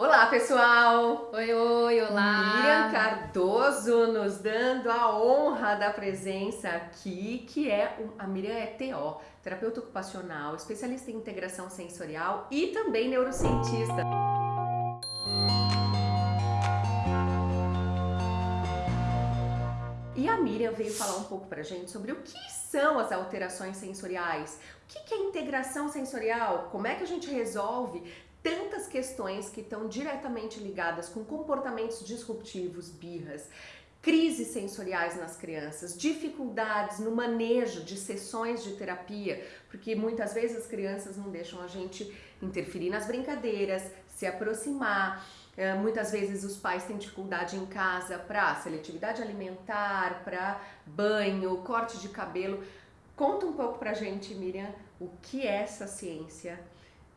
Olá, pessoal! Oi, oi, olá! Miriam Cardoso nos dando a honra da presença aqui, que é a Miriam é TO, terapeuta ocupacional, especialista em integração sensorial e também neurocientista. E a Miriam veio falar um pouco pra gente sobre o que são as alterações sensoriais, o que é integração sensorial, como é que a gente resolve tantas questões que estão diretamente ligadas com comportamentos disruptivos, birras, crises sensoriais nas crianças, dificuldades no manejo de sessões de terapia, porque muitas vezes as crianças não deixam a gente interferir nas brincadeiras, se aproximar. É, muitas vezes os pais têm dificuldade em casa para seletividade alimentar, para banho, corte de cabelo. Conta um pouco pra gente, Miriam, o que é essa ciência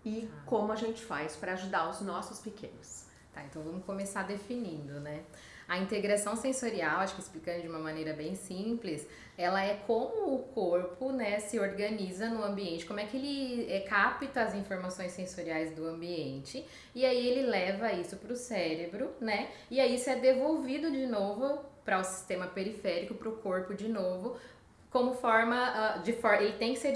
e ah. como a gente faz para ajudar os nossos pequenos. Tá, então vamos começar definindo, né? A integração sensorial, acho que explicando de uma maneira bem simples, ela é como o corpo né, se organiza no ambiente, como é que ele é, capta as informações sensoriais do ambiente e aí ele leva isso para o cérebro, né? E aí isso é devolvido de novo para o sistema periférico, para o corpo de novo, como forma uh, de for ele tem que ser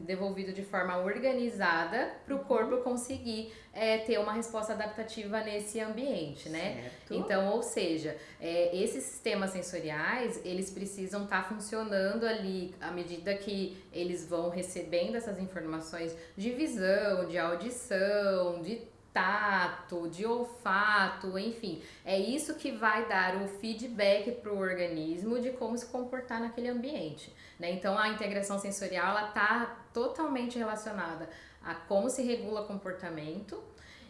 devolvido de forma organizada para o uhum. corpo conseguir é, ter uma resposta adaptativa nesse ambiente, né? Certo. Então, ou seja, é, esses sistemas sensoriais eles precisam estar tá funcionando ali à medida que eles vão recebendo essas informações de visão, de audição, de tato, de olfato, enfim. É isso que vai dar o feedback para o organismo de como se comportar naquele ambiente. Né? Então a integração sensorial está totalmente relacionada a como se regula comportamento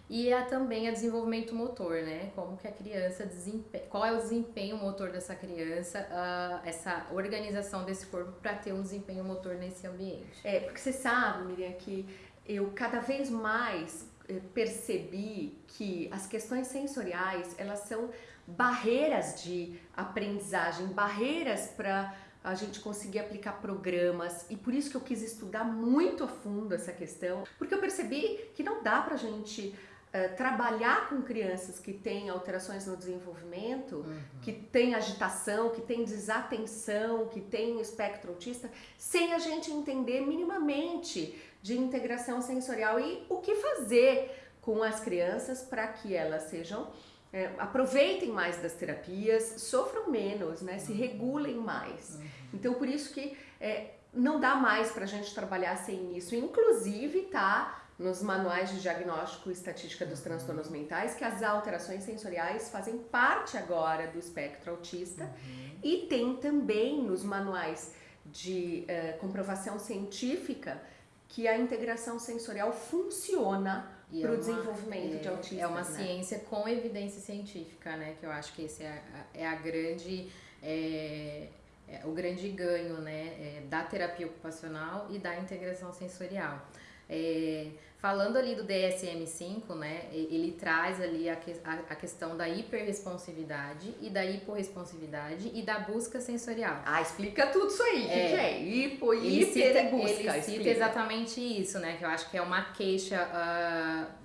e a, também a desenvolvimento motor, né? Como que a criança desempenha, qual é o desempenho motor dessa criança, uh, essa organização desse corpo para ter um desempenho motor nesse ambiente. É, porque você sabe, Miriam, que eu cada vez mais percebi que as questões sensoriais elas são barreiras de aprendizagem, barreiras para a gente conseguir aplicar programas. E por isso que eu quis estudar muito a fundo essa questão, porque eu percebi que não dá para a gente uh, trabalhar com crianças que têm alterações no desenvolvimento, uhum. que têm agitação, que têm desatenção, que têm espectro autista, sem a gente entender minimamente de integração sensorial e o que fazer com as crianças para que elas sejam é, aproveitem mais das terapias, sofram menos, né, se regulem mais. Uhum. Então por isso que é, não dá mais para a gente trabalhar sem isso. Inclusive tá nos manuais de diagnóstico e estatística dos transtornos mentais que as alterações sensoriais fazem parte agora do espectro autista uhum. e tem também nos manuais de uh, comprovação científica que a integração sensorial funciona para o é desenvolvimento é, de autismo. É uma né? ciência com evidência científica, né? Que eu acho que esse é a, é a grande. É, é o grande ganho né, é, da terapia ocupacional e da integração sensorial. É, falando ali do DSM-5, né, ele traz ali a, que, a, a, questão da hiperresponsividade e da hiporresponsividade e da busca sensorial. Ah, explica tudo isso aí. É, que, é? Hipo, ele hiper cita, e busca. Ele cita exatamente isso, né, que eu acho que é uma queixa... Uh,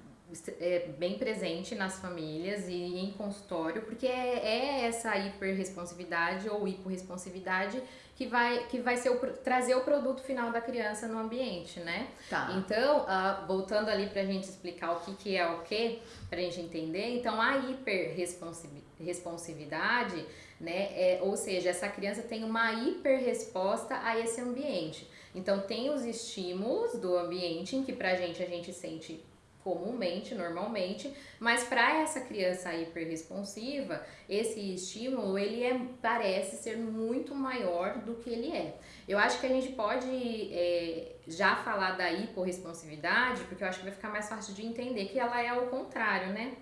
é bem presente nas famílias e em consultório, porque é, é essa hiperresponsividade ou hiporresponsividade que vai, que vai ser o, trazer o produto final da criança no ambiente, né? Tá. Então, uh, voltando ali pra gente explicar o que, que é o que, pra gente entender, então a hiperresponsividade, né, é, ou seja, essa criança tem uma hiperresposta a esse ambiente. Então, tem os estímulos do ambiente em que pra gente a gente sente comumente, normalmente, mas para essa criança hiperresponsiva, esse estímulo ele é, parece ser muito maior do que ele é. Eu acho que a gente pode é, já falar da hiporresponsividade, porque eu acho que vai ficar mais fácil de entender que ela é ao contrário, né?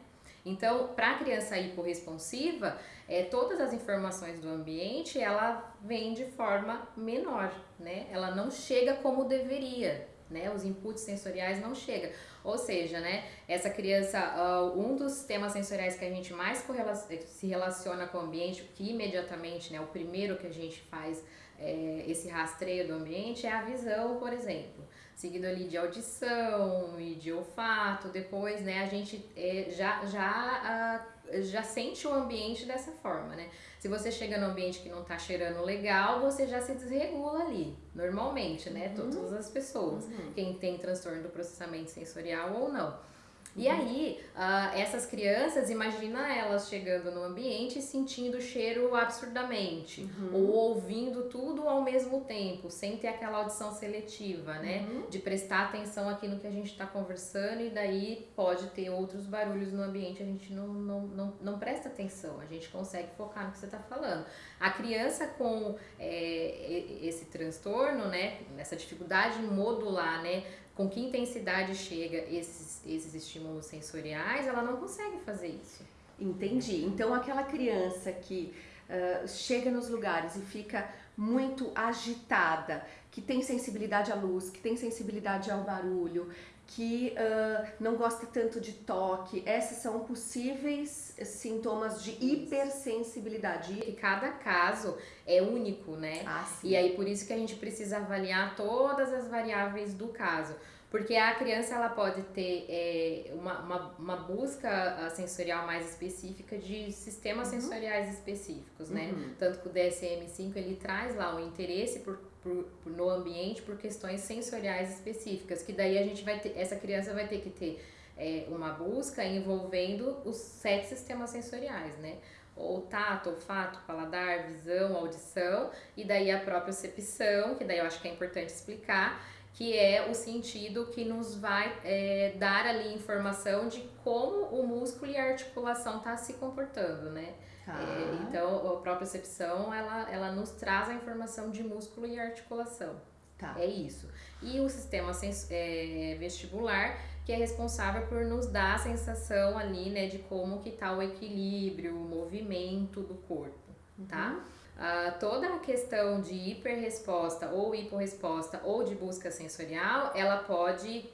Então, para a criança hiporresponsiva, é, todas as informações do ambiente, ela vem de forma menor, né? Ela não chega como deveria, né? Os inputs sensoriais não chegam. Ou seja, né, essa criança, uh, um dos temas sensoriais que a gente mais se relaciona com o ambiente, que imediatamente, né, o primeiro que a gente faz é, esse rastreio do ambiente é a visão, por exemplo. seguido ali de audição e de olfato. Depois, né, a gente é, já, já, uh, já sente o ambiente dessa forma, né? Se você chega num ambiente que não tá cheirando legal, você já se desregula ali, normalmente, né? Uhum. Todas as pessoas, uhum. quem tem transtorno do processamento sensorial ou não. E aí, uh, essas crianças, imagina elas chegando no ambiente e sentindo o cheiro absurdamente, uhum. ou ouvindo tudo ao mesmo tempo, sem ter aquela audição seletiva, né? Uhum. De prestar atenção aqui no que a gente está conversando e daí pode ter outros barulhos no ambiente, a gente não, não, não, não presta atenção, a gente consegue focar no que você está falando. A criança com é, esse transtorno, né? Essa dificuldade em modular, né? Com que intensidade chega esses, esses estímulos sensoriais, ela não consegue fazer isso. Entendi. Então, aquela criança que uh, chega nos lugares e fica muito agitada, que tem sensibilidade à luz, que tem sensibilidade ao barulho, que uh, não gosta tanto de toque, esses são possíveis sintomas de hipersensibilidade. E cada caso é único, né? Ah. E aí por isso que a gente precisa avaliar todas as variáveis do caso. Porque a criança ela pode ter é, uma, uma, uma, busca ah, sensorial mais específica de sistemas uhum. sensoriais específicos, né? Uhum. Tanto que o DSM-5 ele traz lá o interesse por, por, por, no ambiente por questões sensoriais específicas, que daí a gente vai ter, essa criança vai ter que ter é, uma busca envolvendo os sete sistemas sensoriais, né? ou tato, olfato, paladar, visão, audição, e daí a própria percepção, que daí eu acho que é importante explicar, que é o sentido que nos vai é, dar ali informação de como o músculo e a articulação tá se comportando, né? Tá. É, então, a propriocepção, ela, ela nos traz a informação de músculo e articulação. Tá. É isso. E o sistema é, vestibular, que é responsável por nos dar a sensação ali, né, de como que tá o equilíbrio, o movimento do corpo, tá? Uhum. Uh, toda a questão de hiperresposta ou hiporresposta ou de busca sensorial, ela pode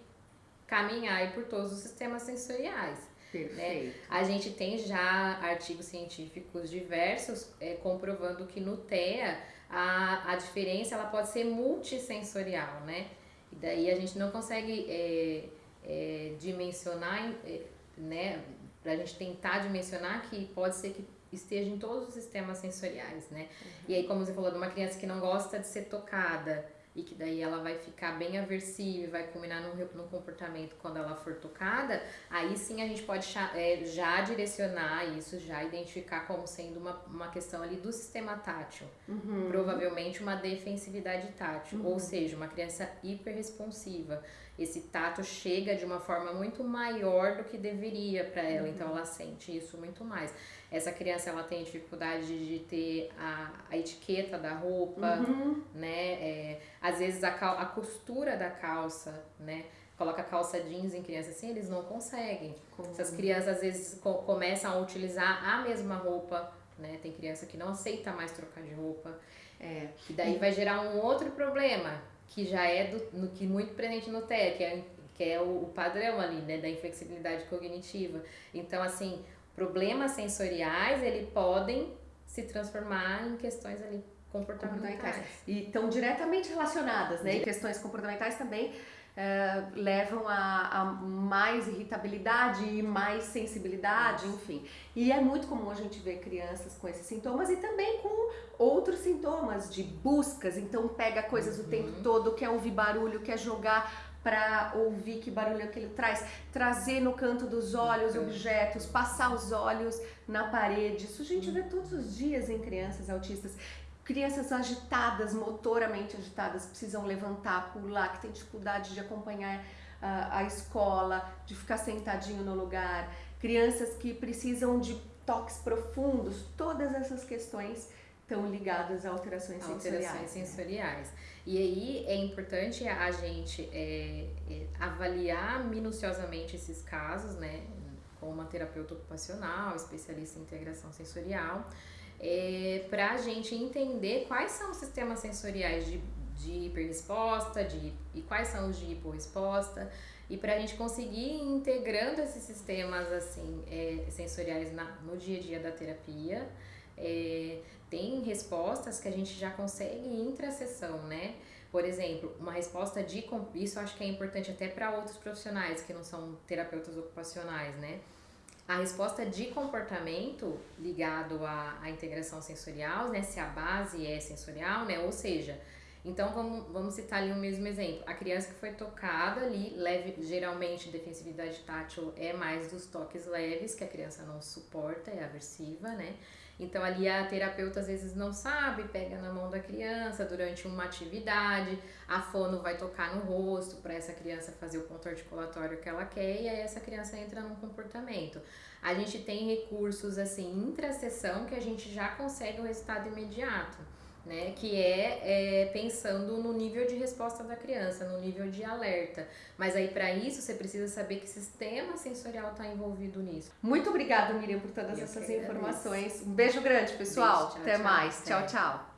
caminhar por todos os sistemas sensoriais. Perfeito. Né? A gente tem já artigos científicos diversos é, comprovando que no TEA a, a diferença ela pode ser multissensorial, né? E daí a gente não consegue é, é, dimensionar, é, né? Pra gente tentar dimensionar que pode ser que esteja em todos os sistemas sensoriais, né? Uhum. E aí, como você falou, de uma criança que não gosta de ser tocada e que daí ela vai ficar bem aversiva e vai culminar no, no comportamento quando ela for tocada, aí sim a gente pode é, já direcionar isso, já identificar como sendo uma, uma questão ali do sistema tátil. Uhum. Provavelmente uma defensividade tátil, uhum. ou seja, uma criança hiperresponsiva esse tato chega de uma forma muito maior do que deveria para ela, então uhum. então ela sente isso muito mais essa criança ela tem dificuldade de ter a, a etiqueta da roupa, uhum. né? É, às vezes a, cal, a costura da calça, né? Coloca calça jeans em criança assim, eles não conseguem. Como? Essas crianças às vezes co começam a utilizar a mesma roupa, né? Tem criança que não aceita mais trocar de roupa. É. E daí vai gerar um outro problema, que já é do, no, que muito presente no TEA, que é, que é o, o padrão ali, né? Da inflexibilidade cognitiva. Então, assim, problemas sensoriais, ele podem se transformar em questões ali comportamentais. comportamentais. E estão diretamente relacionadas, né? E questões comportamentais também é, levam a, a, mais irritabilidade e mais sensibilidade, enfim. E é muito comum a gente ver crianças com esses sintomas e também com outros sintomas de buscas. Então pega coisas uhum. o tempo todo, quer ouvir barulho, quer jogar para ouvir que barulho aquilo traz, trazer no canto dos olhos objetos, passar os olhos na parede. Isso a gente vê todos os dias em crianças autistas. Crianças agitadas, motoramente agitadas, precisam levantar, pular, que tem dificuldade de acompanhar a, a escola, de ficar sentadinho no lugar. Crianças que precisam de toques profundos, todas essas questões estão ligadas a alterações, alterações sensoriais. sensoriais. Né? E aí é importante a gente é, é, avaliar minuciosamente esses casos, né, com uma terapeuta ocupacional, especialista em integração sensorial, é, para a gente entender quais são os sistemas sensoriais de, de hiperresposta de, e quais são os de hiporresposta, e para a gente conseguir ir integrando esses sistemas assim é, sensoriais na, no dia a dia da terapia. É, tem respostas que a gente já consegue intra sessão, né? Por exemplo, uma resposta de. Isso acho que é importante até para outros profissionais que não são terapeutas ocupacionais, né? A resposta de comportamento ligado à, à integração sensorial, né? Se a base é sensorial, né? Ou seja, então vamos, vamos citar ali o mesmo exemplo. A criança que foi tocada ali, leve, geralmente defensividade tátil é mais dos toques leves, que a criança não suporta, é aversiva, né? Então ali a terapeuta às vezes não sabe, pega na mão da criança durante uma atividade, a fono vai tocar no rosto para essa criança fazer o ponto articulatório que ela quer e aí essa criança entra num comportamento. A gente tem recursos assim intra-sessão que a gente já consegue o resultado imediato né? Que é, é, pensando no nível de resposta da criança, no nível de alerta. Mas aí para isso você precisa saber que sistema sensorial está envolvido nisso. Muito obrigada, Miriam, por todas Eu essas informações. Um beijo grande, pessoal. Beijo, tchau, Até tchau, mais. Até. Tchau, tchau.